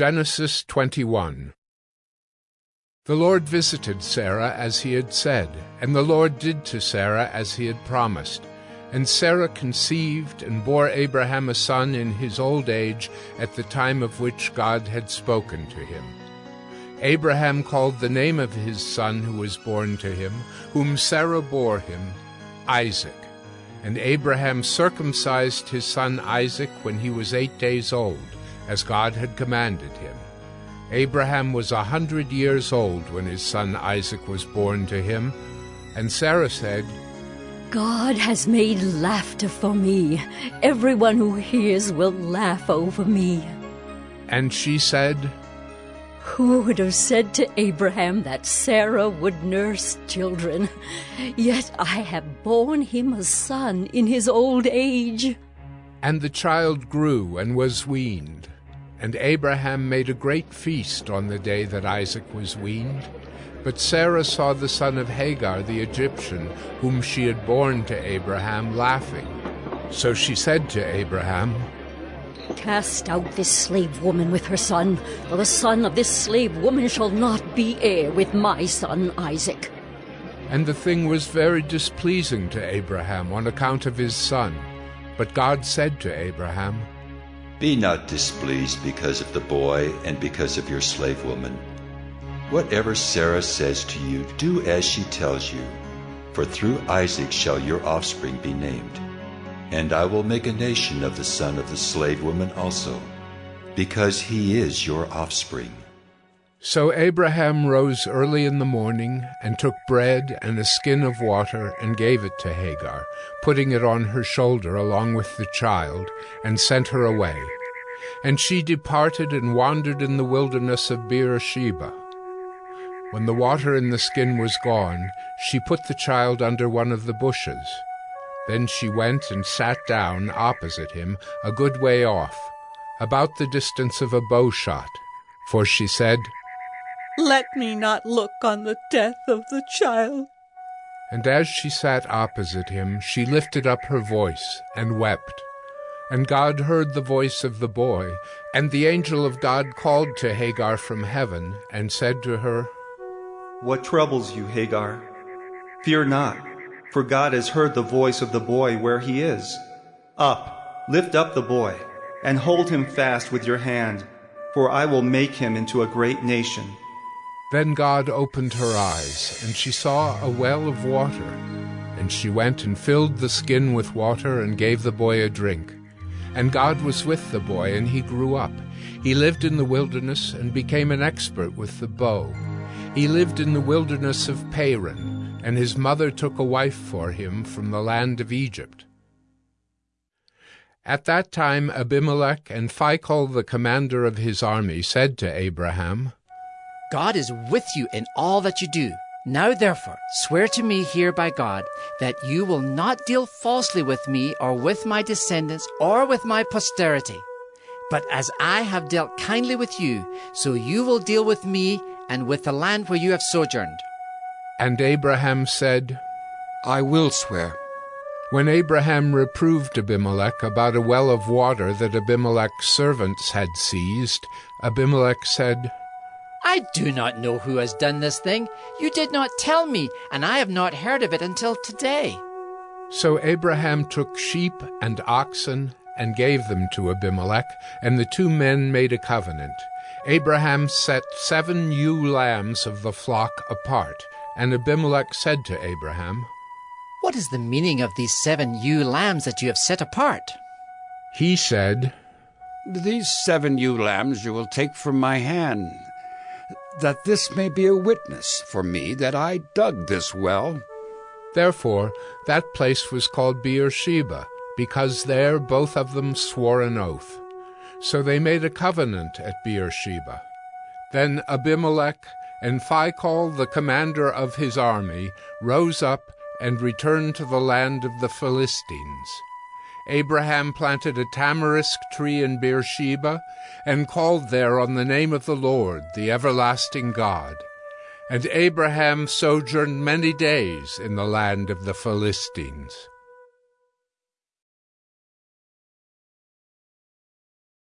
Genesis 21 The Lord visited Sarah as he had said, and the Lord did to Sarah as he had promised. And Sarah conceived and bore Abraham a son in his old age at the time of which God had spoken to him. Abraham called the name of his son who was born to him, whom Sarah bore him, Isaac. And Abraham circumcised his son Isaac when he was eight days old as God had commanded him. Abraham was a hundred years old when his son Isaac was born to him, and Sarah said, God has made laughter for me. Everyone who hears will laugh over me. And she said, Who would have said to Abraham that Sarah would nurse children? Yet I have borne him a son in his old age. And the child grew and was weaned. And Abraham made a great feast on the day that Isaac was weaned. But Sarah saw the son of Hagar the Egyptian, whom she had borne to Abraham, laughing. So she said to Abraham, Cast out this slave woman with her son, for the son of this slave woman shall not be heir with my son Isaac. And the thing was very displeasing to Abraham on account of his son. But God said to Abraham, be not displeased because of the boy and because of your slave woman. Whatever Sarah says to you, do as she tells you, for through Isaac shall your offspring be named. And I will make a nation of the son of the slave woman also, because he is your offspring. So Abraham rose early in the morning and took bread and a skin of water and gave it to Hagar, putting it on her shoulder along with the child, and sent her away. And she departed and wandered in the wilderness of Beersheba. When the water in the skin was gone, she put the child under one of the bushes. Then she went and sat down opposite him, a good way off, about the distance of a bow shot, for she said, let me not look on the death of the child. And as she sat opposite him, she lifted up her voice and wept. And God heard the voice of the boy, and the angel of God called to Hagar from heaven, and said to her, What troubles you, Hagar? Fear not, for God has heard the voice of the boy where he is. Up, lift up the boy, and hold him fast with your hand, for I will make him into a great nation. Then God opened her eyes, and she saw a well of water. And she went and filled the skin with water and gave the boy a drink. And God was with the boy, and he grew up. He lived in the wilderness and became an expert with the bow. He lived in the wilderness of Paran, and his mother took a wife for him from the land of Egypt. At that time Abimelech and Phicol the commander of his army said to Abraham, God is with you in all that you do. Now, therefore, swear to me here by God that you will not deal falsely with me or with my descendants or with my posterity. But as I have dealt kindly with you, so you will deal with me and with the land where you have sojourned. And Abraham said, I will swear. When Abraham reproved Abimelech about a well of water that Abimelech's servants had seized, Abimelech said, I do not know who has done this thing. You did not tell me, and I have not heard of it until today. So Abraham took sheep and oxen and gave them to Abimelech, and the two men made a covenant. Abraham set seven ewe lambs of the flock apart, and Abimelech said to Abraham, What is the meaning of these seven ewe lambs that you have set apart? He said, These seven ewe lambs you will take from my hand that this may be a witness for me that I dug this well. Therefore that place was called Beersheba, because there both of them swore an oath. So they made a covenant at Beersheba. Then Abimelech and Phicol, the commander of his army, rose up and returned to the land of the Philistines. Abraham planted a tamarisk tree in Beersheba, and called there on the name of the Lord, the everlasting God. And Abraham sojourned many days in the land of the Philistines.